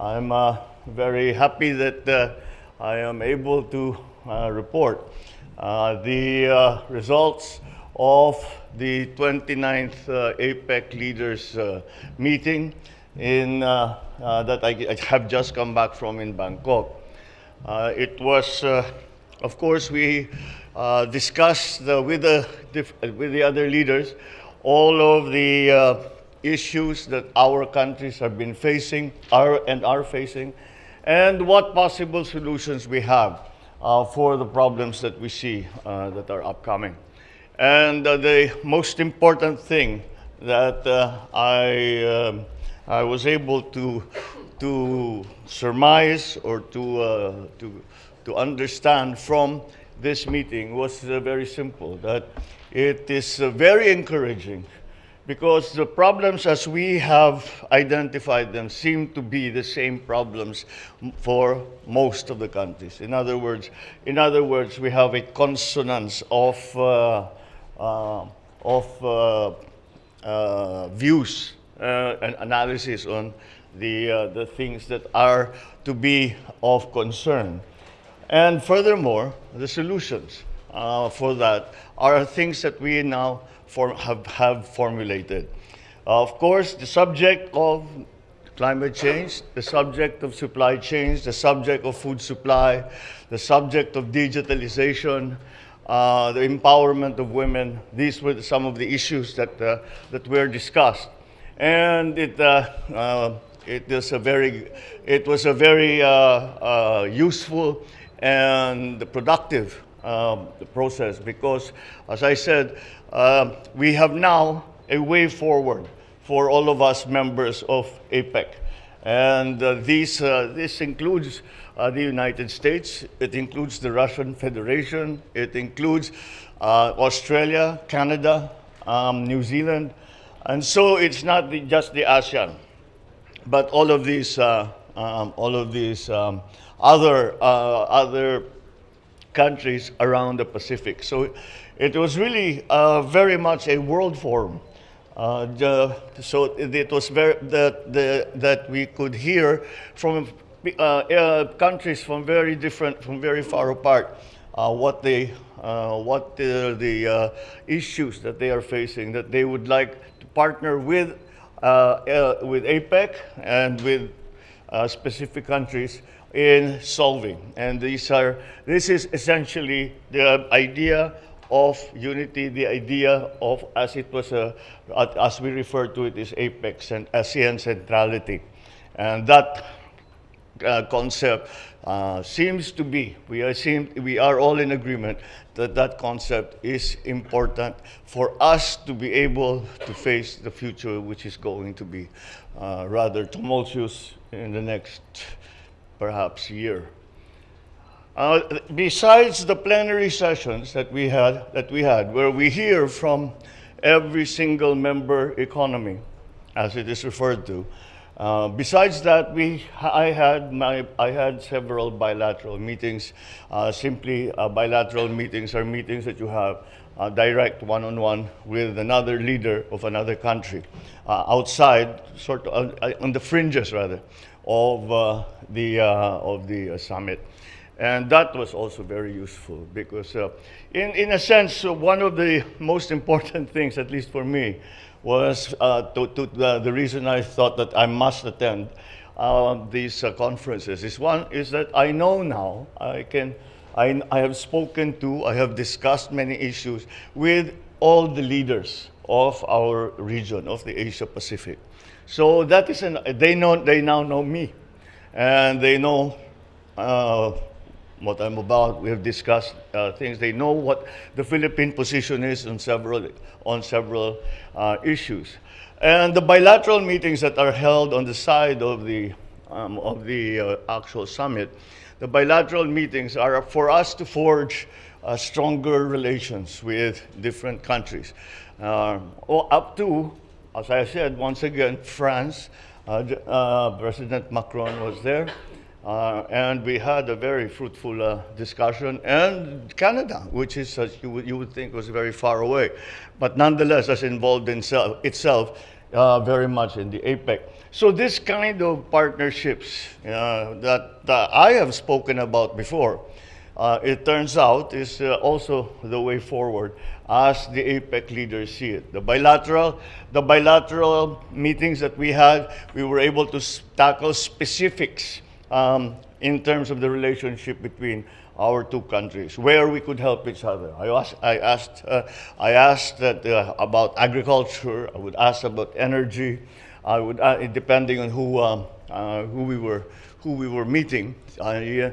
I'm uh, very happy that uh, I am able to uh, report uh, the uh, results of the 29th uh, APEC leaders meeting in, that I, I have just come back from in Bangkok. It was, of course, we discussed with, the, with the other leaders all of the issues that our countries have been facing are, and are facing, and what possible solutions we have uh, for the problems that we see uh, that are upcoming. And uh, the most important thing that uh, I, um, I was able to, to surmise or to, uh, to, to understand from this meeting was uh, very simple that it is very encouraging because the problems as we have identified them seem to be the same problems for most of the countries in other words in other words we have a consonance of uh, uh, of uh, uh, views uh, and analysis on the, uh, the things that are to be of concern. And furthermore, the solutions for that are things that we now form, have, have formulated. of course, the subject of climate change, the subject of supply chains, the subject of food supply, the subject of digitalization, uh, the empowerment of women. These were some of the issues that, uh, that were discussed. And it, uh, uh, it, was a very, it was a very uh, uh, useful and productive um, process because, as I said, uh, we have now a way forward for all of us members of APEC. And uh, these, uh, this includes uh, the United States, it includes the Russian Federation, it includes uh, Australia, Canada, um, New Zealand. And so it's not the, just the ASEAN, but all of these, uh, um, all of these um, other, uh, other countries around the Pacific. So it was really uh, very much a world forum. Uh, the, so it, was very that, the, that we could hear from uh, uh, countries from very different, from very far apart, uh, what they, uh, what the, the issues that they are facing, that they would like to partner with, with APEC and with specific countries in solving. And these are, this is essentially the idea of unity, the idea of, as it was, uh, as we refer to it, is APEC's and ASEAN centrality. And that uh, concept uh, seems to be, we are, seem, we are all in agreement that that concept is important for us to be able to face the future, which is going to be uh, rather tumultuous in the next perhaps year. Uh, besides the plenary sessions that we had, that we had, where we hear from every single member economy, as it is referred to. Uh, besides that, we, I, had my, I had several bilateral meetings. Uh, simply, uh, bilateral meetings are meetings that you have uh, direct one-on-one with another leader of another country, uh, outside, sort of uh, on the fringes rather, of uh, the uh, of the uh, summit. And that was also very useful because, uh, in, in a sense, one of the most important things, at least for me, was to, to the, reason I thought that I must attend these conferences. Is one is that I know now I can, I, I have spoken to, I have discussed many issues with all the leaders of our region of the Asia Pacific. So that is an, they know they now know me, and they know uh, what I'm about. We have discussed uh, things. They know what the Philippine position is on several on several uh, issues, and the bilateral meetings that are held on the side of the um, of the uh, actual summit. The bilateral meetings are for us to forge uh, stronger relations with different countries, uh, or up to, as I said, once again, France. Uh, uh, President Macron was there. Uh, and we had a very fruitful uh, discussion. And Canada, which is, as you would, you would think, was very far away, but nonetheless, as involved in self, itself uh, very much in the APEC. So this kind of partnerships uh, that uh, I have spoken about before, it turns out is also the way forward as the APEC leaders see it. The bilateral, the bilateral meetings that we had, we were able to tackle specifics um, in terms of the relationship between our two countries, where we could help each other. I asked, I asked, uh, I asked that, uh, about agriculture. I would ask about energy. I would, uh, depending on who, um, uh, who we were, who we were meeting. I,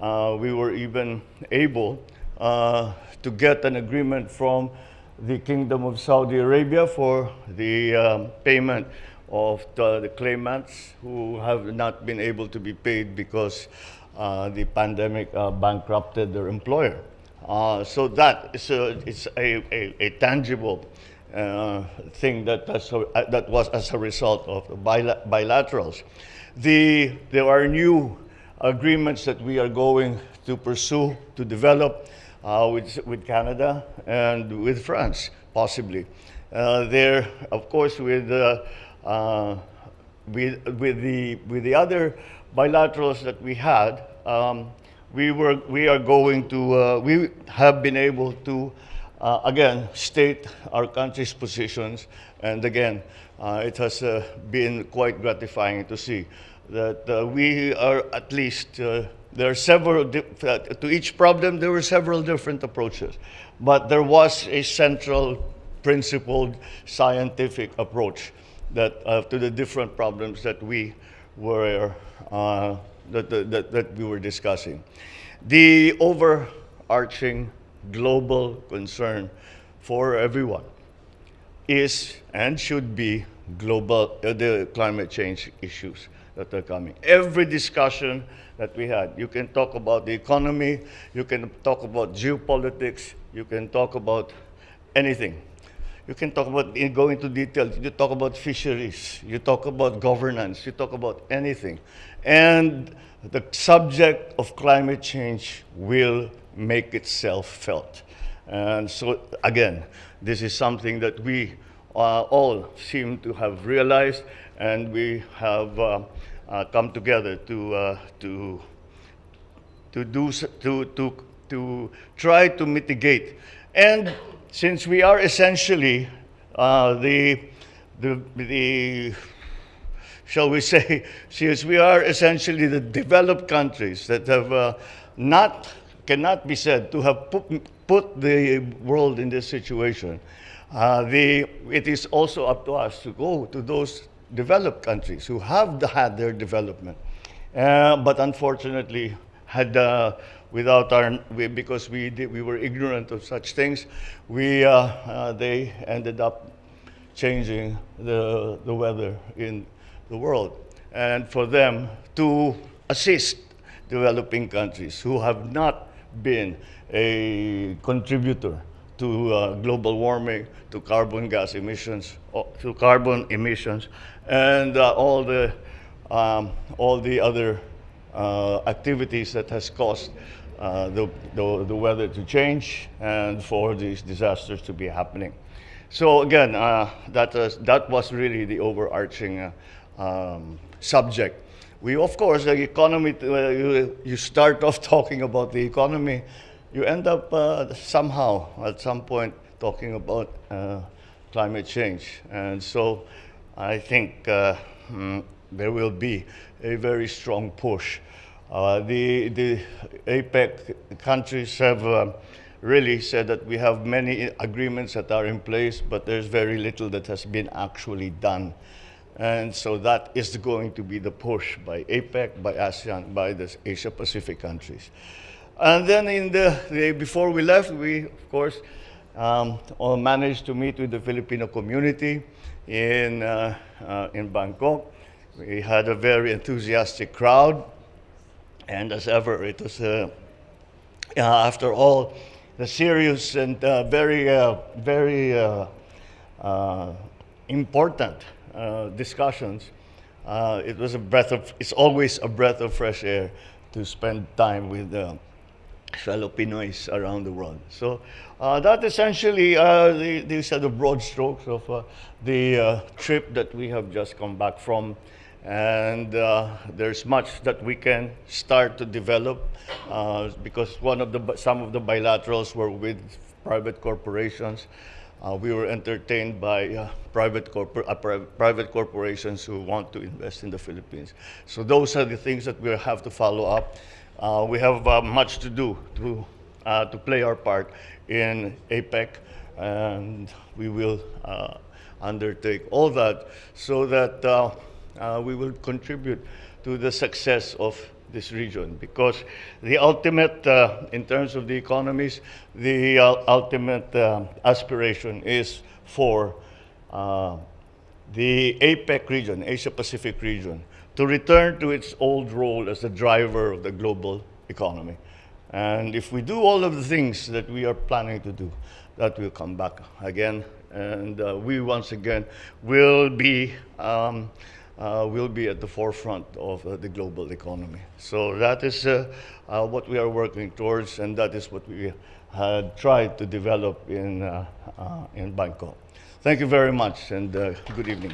uh, we were even able uh, to get an agreement from the Kingdom of Saudi Arabia for the um, payment of the, the claimants who have not been able to be paid because uh, the pandemic uh, bankrupted their employer. Uh, so that is a, it's a, a, a tangible uh, thing that, that was as a result of the bila- bilaterals. The, there are new agreements that we are going to pursue to develop uh, with, with Canada and with France, possibly. Uh, there, of course, with, uh, uh, with, with, the, with the other bilaterals that we had, um, we, were, we are going to, uh, we have been able to, uh, again, state our country's positions. And again, it has been quite gratifying to see that we are at least, there are several, uh, to each problem, there were several different approaches. But there was a central, principled, scientific approach that, uh, to the different problems that we were, uh, that, that, that we were discussing. The overarching global concern for everyone is and should be global uh, the climate change issues that are coming. Every discussion that we had, you can talk about the economy, you can talk about geopolitics, you can talk about anything. You can talk about, go into detail, you talk about fisheries, you talk about governance, you talk about anything. And the subject of climate change will make itself felt. And so, again, this is something that we uh, all seem to have realized, and we have uh, come together to, uh, to, to, do, to, to, to try to mitigate. And since we are essentially uh, the, the, the shall we say, since we are essentially the developed countries that have uh, not, cannot be said to have put, put the world in this situation, uh, the, it is also up to us to go to those developed countries who have had their development. Uh, but unfortunately, had uh, without our we, because we did, we were ignorant of such things, we uh, uh, they ended up changing the, the weather in the world. And for them to assist developing countries who have not been a contributor to uh, global warming, to carbon gas emissions, to carbon emissions, and uh, all the um, all the other uh, activities that has caused uh, the, the, the weather to change and for these disasters to be happening. So again, uh, that, was, that was really the overarching uh, um, subject. We, of course, the economy, you, you start off talking about the economy, you end up uh, somehow, at some point, talking about uh, climate change. And so I think uh, mm, there will be a very strong push. Uh, the, the APEC countries have uh, really said that we have many agreements that are in place, but there's very little that has been actually done. And so that is going to be the push by APEC, by ASEAN, by the Asia Pacific countries. And then in the, the before we left, we of course um, managed to meet with the Filipino community in uh, uh, in Bangkok. We had a very enthusiastic crowd, and as ever, it was uh, after all the serious and uh, very uh, very uh, important discussions. It was a breath of. It's always a breath of fresh air to spend time with fellow Pinoys around the world. So uh, that essentially, uh, the, these are the broad strokes of uh, the uh, trip that we have just come back from. And uh, there's much that we can start to develop uh, because one of the some of the bilaterals were with private corporations. Uh, we were entertained by uh, private, corpor- uh, pri- private corporations who want to invest in the Philippines. So those are the things that we have to follow up. We have much to do to, to play our part in APEC, and we will undertake all that so that uh, we will contribute to the success of this region because the ultimate, uh, in terms of the economies, the uh, ultimate uh, aspiration is for uh, the APEC region, Asia Pacific region, to return to its old role as the driver of the global economy. And if we do all of the things that we are planning to do, that will come back again. And uh, we once again will be, um, uh, will be at the forefront of uh, the global economy. So that is uh, uh, what we are working towards, and that is what we had tried to develop in, uh, uh, in Bangkok. Thank you very much, and good evening.